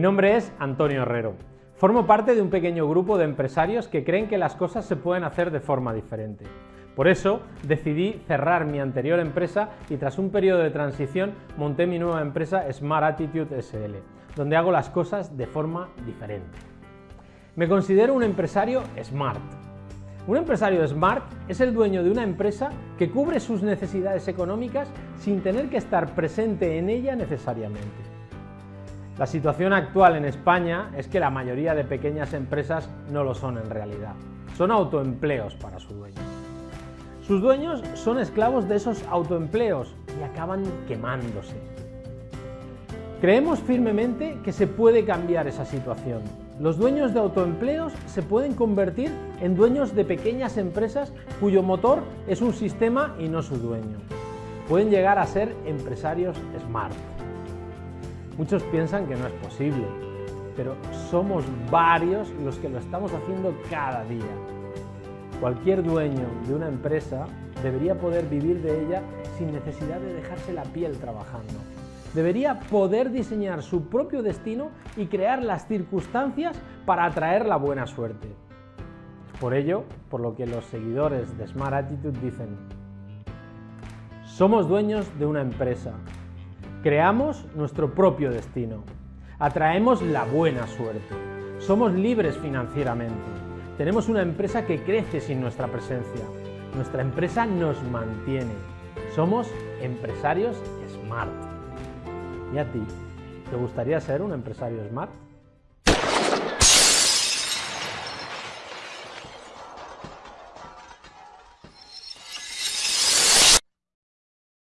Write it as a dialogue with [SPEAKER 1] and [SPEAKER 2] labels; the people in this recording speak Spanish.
[SPEAKER 1] nombre es Antonio Herrero. Formo parte de un pequeño grupo de empresarios que creen que las cosas se pueden hacer de forma diferente. Por eso decidí cerrar mi anterior empresa y tras un periodo de transición monté mi nueva empresa Smart Attitude SL, donde hago las cosas de forma diferente. Me considero un empresario smart. Un empresario smart es el dueño de una empresa que cubre sus necesidades económicas sin tener que estar presente en ella necesariamente. La situación actual en España es que la mayoría de pequeñas empresas no lo son en realidad. Son autoempleos para su dueño. Sus dueños son esclavos de esos autoempleos y acaban quemándose. Creemos firmemente que se puede cambiar esa situación. Los dueños de autoempleos se pueden convertir en dueños de pequeñas empresas cuyo motor es un sistema y no su dueño. Pueden llegar a ser empresarios smart. Muchos piensan que no es posible, pero somos varios los que lo estamos haciendo cada día. Cualquier dueño de una empresa debería poder vivir de ella sin necesidad de dejarse la piel trabajando. Debería poder diseñar su propio destino y crear las circunstancias para atraer la buena suerte. Por ello, por lo que los seguidores de Smart Attitude dicen, somos dueños de una empresa, creamos nuestro propio destino, atraemos la buena suerte, somos libres financieramente, tenemos una empresa que crece sin nuestra presencia. Nuestra empresa nos mantiene. Somos empresarios smart. ¿Y a ti? ¿Te gustaría ser un empresario smart?